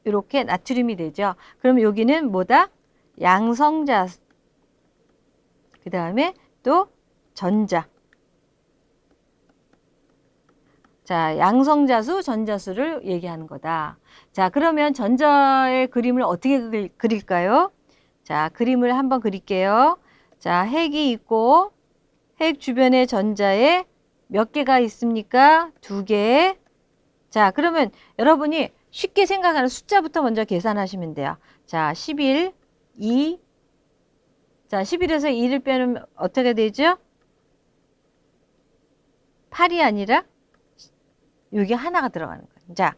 S1: 이렇게 나트륨이 되죠. 그럼 여기는 뭐다? 양성자. 그 다음에 또 전자. 자, 양성자수, 전자수를 얘기하는 거다. 자, 그러면 전자의 그림을 어떻게 그릴- 그릴까요? 자, 그림을 한번 그릴게요. 자, 핵이 있고 핵 주변에 전자에 몇 개가 있습니까? 두 개. 자, 그러면 여러분이 쉽게 생각하는 숫자부터 먼저 계산하시면 돼요. 자, 11, 2. 자, 11에서 2를 빼면 어떻게 되죠? 8이 아니라 여기 하나가 들어가는 거예요. 자,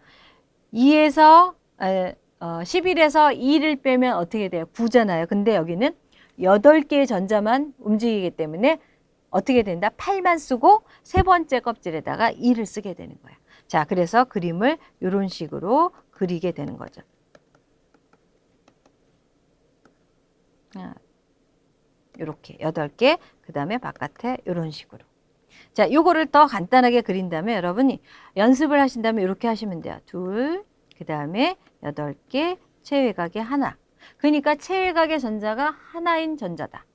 S1: 2에서 어, 11에서 2를 빼면 어떻게 돼요? 9잖아요. 근데 여기는 8개의 전자만 움직이기 때문에 어떻게 된다? 8만 쓰고 세 번째 껍질에다가 2를 쓰게 되는 거예요. 자, 그래서 그림을 이런 식으로 그리게 되는 거죠. 이렇게 8개, 그 다음에 바깥에 이런 식으로. 자, 요거를 더 간단하게 그린 다음에 여러분이 연습을 하신 다음에 이렇게 하시면 돼요. 둘, 그 다음에 여덟 개, 체외각의 하나. 그러니까 체외각의 전자가 하나인 전자다.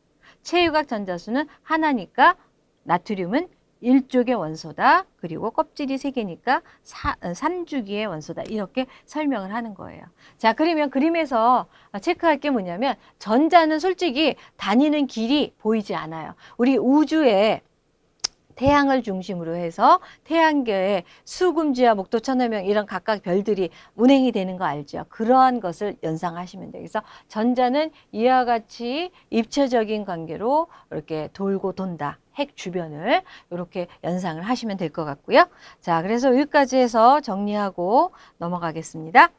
S1: 체외각 전자수는 하나니까 나트륨은 일족의 원소다. 그리고 껍질이 세 개니까 사, 어, 삼주기의 원소다. 이렇게 설명을 하는 거예요. 자, 그러면 그림에서 체크할 게 뭐냐면 전자는 솔직히 다니는 길이 보이지 않아요. 우리 우주에 태양을 중심으로 해서 태양계에 수금지와 목도 천호명 이런 각각 별들이 운행이 되는 거 알죠? 그러한 것을 연상하시면 돼요. 그래서 전자는 이와 같이 입체적인 관계로 이렇게 돌고 돈다. 핵 주변을 이렇게 연상을 하시면 될 것 같고요. 자, 그래서 여기까지 해서 정리하고 넘어가겠습니다.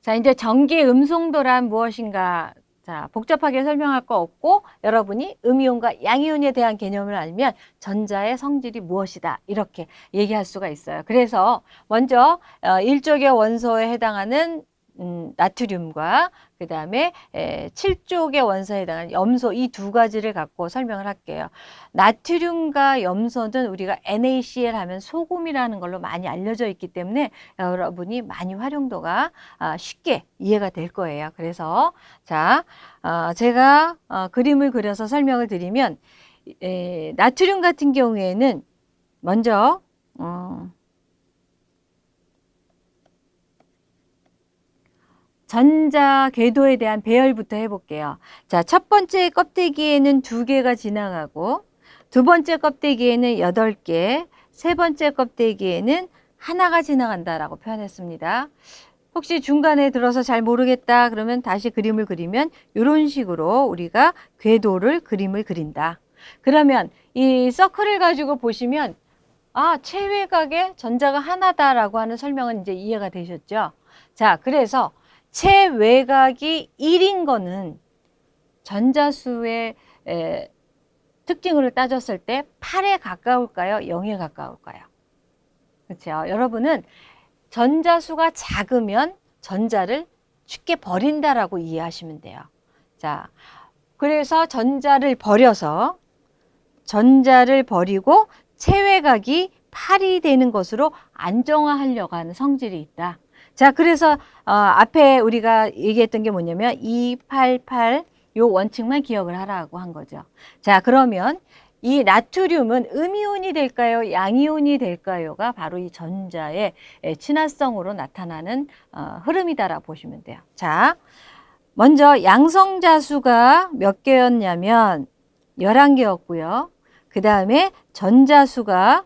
S1: 자, 이제 전기 음송도란 무엇인가 자, 복잡하게 설명할 거 없고 여러분이 음이온과 양이온에 대한 개념을 알면 전자의 성질이 무엇이다 이렇게 얘기할 수가 있어요. 그래서 먼저 어, 일족의 원소에 해당하는 음, 나트륨과 그 다음에 7쪽의 원소에 해당하는 염소 이 두 가지를 갖고 설명을 할게요. 나트륨과 염소는 우리가 NaCl 하면 소금이라는 걸로 많이 알려져 있기 때문에 여러분이 많이 활용도가 아, 쉽게 이해가 될 거예요. 그래서 자 어, 제가 어, 그림을 그려서 설명을 드리면 에, 나트륨 같은 경우에는 먼저 어, 전자 궤도에 대한 배열부터 해볼게요. 자, 첫 번째 껍데기에는 두 개가 지나가고 두 번째 껍데기에는 여덟 개, 세 번째 껍데기에는 하나가 지나간다라고 표현했습니다. 혹시 중간에 들어서 잘 모르겠다 그러면 다시 그림을 그리면 이런 식으로 우리가 궤도를 그림을 그린다. 그러면 이 서클을 가지고 보시면 아, 체외각에 전자가 하나다라고 하는 설명은 이제 이해가 되셨죠? 자, 그래서 체외각이 1인 거는 전자수의 에, 특징을 따졌을 때 8에 가까울까요? 0에 가까울까요? 그렇죠. 여러분은 전자수가 작으면 전자를 쉽게 버린다라고 이해하시면 돼요. 자, 그래서 전자를 버려서 전자를 버리고 체외각이 8이 되는 것으로 안정화하려고 하는 성질이 있다. 자, 그래서 어, 앞에 우리가 얘기했던 게 뭐냐면 288, 요 원칙만 기억을 하라고 한 거죠. 자, 그러면 이 나트륨은 음이온이 될까요? 양이온이 될까요?가 바로 이 전자의 친화성으로 나타나는 어, 흐름이다라고 보시면 돼요. 자, 먼저 양성자수가 몇 개였냐면 11개였고요. 그 다음에 전자수가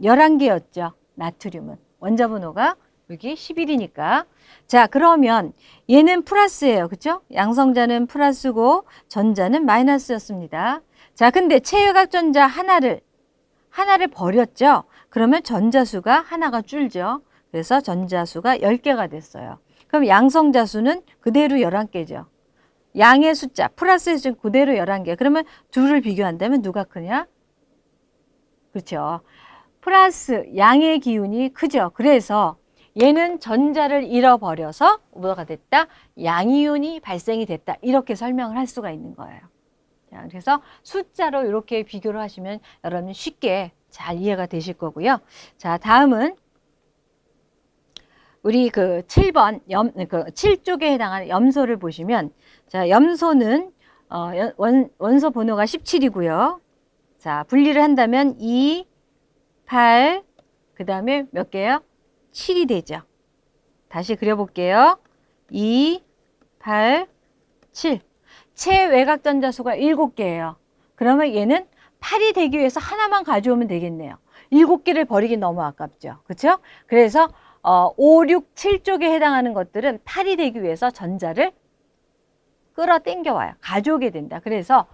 S1: 11개였죠. 나트륨은. 원자 번호가 여기 11이니까. 자, 그러면 얘는 플러스예요. 그죠? 양성자는 플러스고 전자는 마이너스였습니다. 자, 근데 체외각 전자 하나를 하나를 버렸죠. 그러면 전자수가 하나가 줄죠. 그래서 전자수가 10개가 됐어요. 그럼 양성자수는 그대로 11개죠. 양의 숫자, 플러스의 숫자 그대로 11개. 그러면 둘을 비교한다면 누가 크냐? 그렇죠. 플러스 양의 기운이 크죠. 그래서 얘는 전자를 잃어버려서 뭐가 됐다? 양이온이 발생이 됐다. 이렇게 설명을 할 수가 있는 거예요. 자, 그래서 숫자로 이렇게 비교를 하시면 여러분 쉽게 잘 이해가 되실 거고요. 자, 다음은 우리 그 7번 염, 그 7쪽에 해당하는 염소를 보시면 자, 염소는 어, 원, 원소 번호가 17이고요. 자, 분리를 한다면 2, 8, 그 다음에 몇 개요? 7이 되죠. 다시 그려볼게요. 2, 8, 7. 최외곽 전자수가 7개예요. 그러면 얘는 8이 되기 위해서 하나만 가져오면 되겠네요. 7개를 버리기 너무 아깝죠. 그렇죠? 그래서 어, 5, 6, 7쪽에 해당하는 것들은 8이 되기 위해서 전자를 끌어당겨 와요. 가져오게 된다. 그래서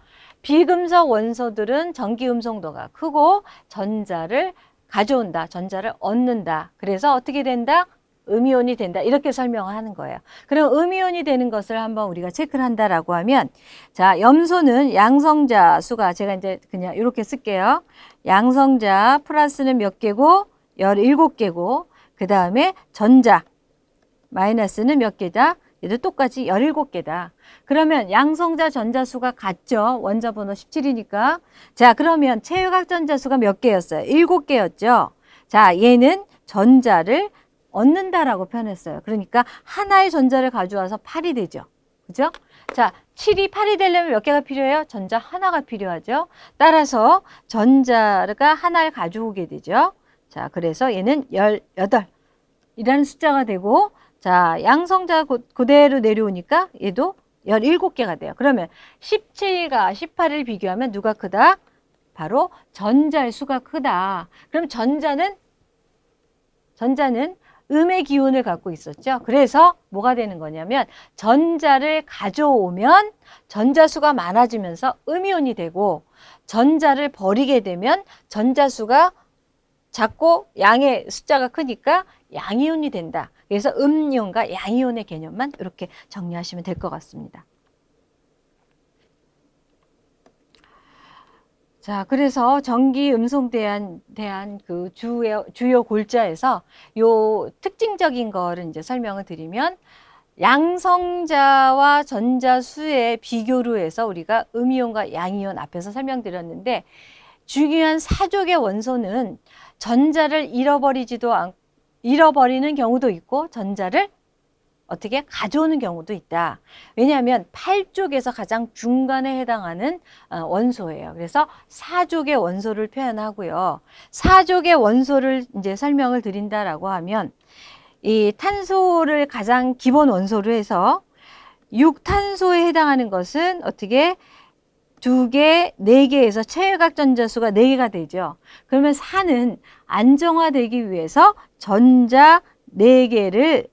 S1: 비금속 원소들은 전기 음성도가 크고 전자를 가져온다. 전자를 얻는다. 그래서 어떻게 된다? 음이온이 된다. 이렇게 설명을 하는 거예요. 그럼 음이온이 되는 것을 한번 우리가 체크를 한다라고 하면 자, 염소는 양성자 수가 제가 이제 그냥 이렇게 쓸게요. 양성자 플러스는 몇 개고 17개고 그 다음에 전자 마이너스는 몇 개다? 얘도 똑같이 17개다. 그러면 양성자 전자수가 같죠? 원자 번호 17이니까. 자, 그러면 체외각 전자수가 몇 개였어요? 7개였죠? 자, 얘는 전자를 얻는다라고 표현했어요. 그러니까 하나의 전자를 가져와서 8이 되죠. 그죠? 자, 7이 8이 되려면 몇 개가 필요해요? 전자 하나가 필요하죠. 따라서 전자가 하나를 가져오게 되죠. 자, 그래서 얘는 18 이라는 숫자가 되고 자, 양성자 고, 그대로 내려오니까 얘도 17개가 돼요. 그러면 17과 18을 비교하면 누가 크다? 바로 전자의 수가 크다. 그럼 전자는 전자는 음의 기운을 갖고 있었죠. 그래서 뭐가 되는 거냐면 전자를 가져오면 전자수가 많아지면서 음이온이 되고 전자를 버리게 되면 전자수가 작고 양의 숫자가 크니까 양이온이 된다. 그래서 음이온과 양이온의 개념만 이렇게 정리하시면 될 것 같습니다. 자, 그래서 전기 음성 대한, 대한 그 주요, 주요 골자에서 요 특징적인 거를 이제 설명을 드리면 양성자와 전자수의 비교로 해서 우리가 음이온과 양이온 앞에서 설명드렸는데 중요한 사족의 원소는 전자를 잃어버리지도 않고 잃어버리는 경우도 있고 전자를 어떻게 가져오는 경우도 있다. 왜냐하면 8쪽에서 가장 중간에 해당하는 어, 원소예요. 그래서 4족의 원소를 표현하고요. 4족의 원소를 이제 설명을 드린다라고 하면 이 탄소를 가장 기본 원소로 해서 6탄소에 해당하는 것은 어떻게 두 개, 네 개에서 체외각 전자수가 네 개가 되죠. 그러면 산은 안정화되기 위해서 전자 네 개를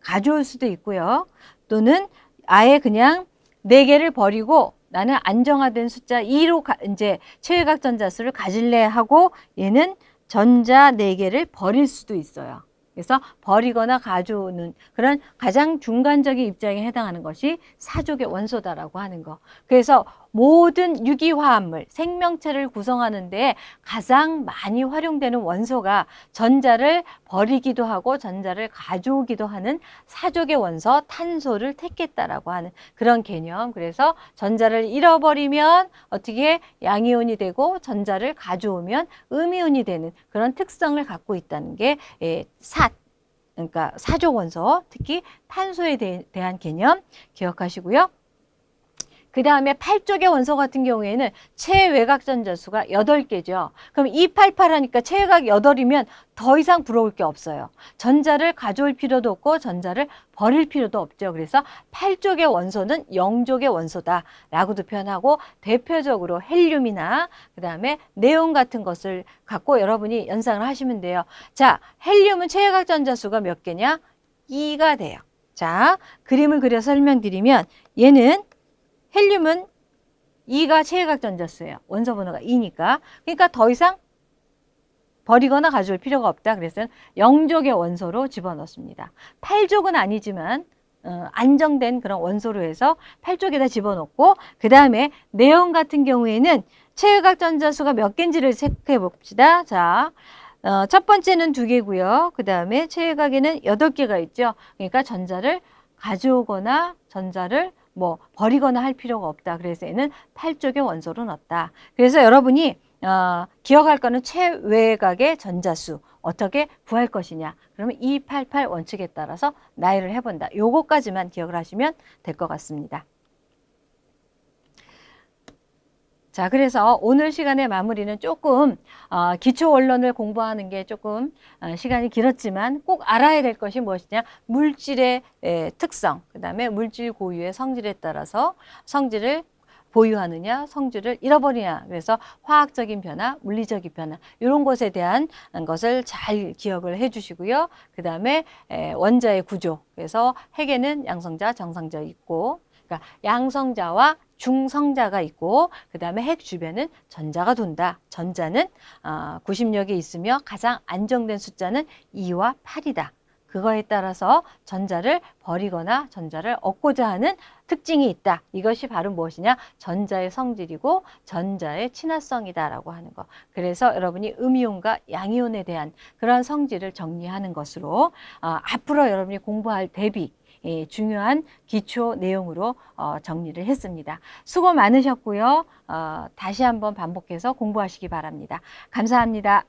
S1: 가져올 수도 있고요. 또는 아예 그냥 네 개를 버리고 나는 안정화된 숫자 2로 가, 이제 체외각 전자수를 가질래 하고 얘는 전자 네개를 버릴 수도 있어요. 그래서 버리거나 가져오는 그런 가장 중간적인 입장에 해당하는 것이 사족의 원소다라고 하는 거. 그래서 모든 유기화합물, 생명체를 구성하는 데 가장 많이 활용되는 원소가 전자를 버리기도 하고 전자를 가져오기도 하는 사족의 원소 탄소를 택했다라고 하는 그런 개념. 그래서 전자를 잃어버리면 어떻게 양이온이 되고 전자를 가져오면 음이온이 되는 그런 특성을 갖고 있다는 게 예, 사, 그러니까 사족 원소, 특히 탄소에 대, 한 개념 기억하시고요. 그 다음에 8쪽의 원소 같은 경우에는 체외곽 전자수가 8개죠. 그럼 288 하니까 체외곽 8이면 더 이상 부러울 게 없어요. 전자를 가져올 필요도 없고 전자를 버릴 필요도 없죠. 그래서 8쪽의 원소는 0족의 원소다라고도 표현하고 대표적으로 헬륨이나 그 다음에 네온 같은 것을 갖고 여러분이 연상을 하시면 돼요. 자, 헬륨은 체외곽 전자수가 몇 개냐? 2가 돼요. 자, 그림을 그려 설명드리면 얘는 헬륨은 2가 체외각 전자수예요. 원소 번호가 2니까. 그러니까 더 이상 버리거나 가져올 필요가 없다. 그래서 0족의 원소로 집어넣습니다. 8족은 아니지만 어, 안정된 그런 원소로 해서 8족에다 집어넣고 그 다음에 네온 같은 경우에는 체외각 전자수가 몇 개인지를 체크해 봅시다. 자, 어, 첫 번째는 두 개고요. 그 다음에 체외각에는 여덟 개가 있죠. 그러니까 전자를 가져오거나 전자를 뭐 버리거나 할 필요가 없다. 그래서 얘는 8쪽의 원소로 넣었다. 그래서 여러분이 어, 기억할 거는 최외각의 전자수 어떻게 구할 것이냐. 그러면 288 원칙에 따라서 나열을 해본다. 요거까지만 기억을 하시면 될 것 같습니다. 자, 그래서 오늘 시간의 마무리는 조금 어, 기초 원론을 공부하는 게 조금 어, 시간이 길었지만 꼭 알아야 될 것이 무엇이냐? 물질의 에, 특성, 그 다음에 물질 고유의 성질에 따라서 성질을 보유하느냐, 성질을 잃어버리냐. 그래서 화학적인 변화, 물리적인 변화 이런 것에 대한 것을 잘 기억을 해주시고요. 그 다음에 원자의 구조. 그래서 핵에는 양성자, 정성자 있고, 그러니까 양성자와 중성자가 있고 그 다음에 핵 주변은 전자가 돈다. 전자는 어, 구심력이 있으며 가장 안정된 숫자는 2와 8이다. 그거에 따라서 전자를 버리거나 전자를 얻고자 하는 특징이 있다. 이것이 바로 무엇이냐? 전자의 성질이고 전자의 친화성이다라고 하는 거. 그래서 여러분이 음이온과 양이온에 대한 그런 성질을 정리하는 것으로 어, 앞으로 여러분이 공부할 대비 예, 중요한 기초 내용으로 어, 정리를 했습니다. 수고 많으셨고요. 어, 다시 한번 반복해서 공부하시기 바랍니다. 감사합니다.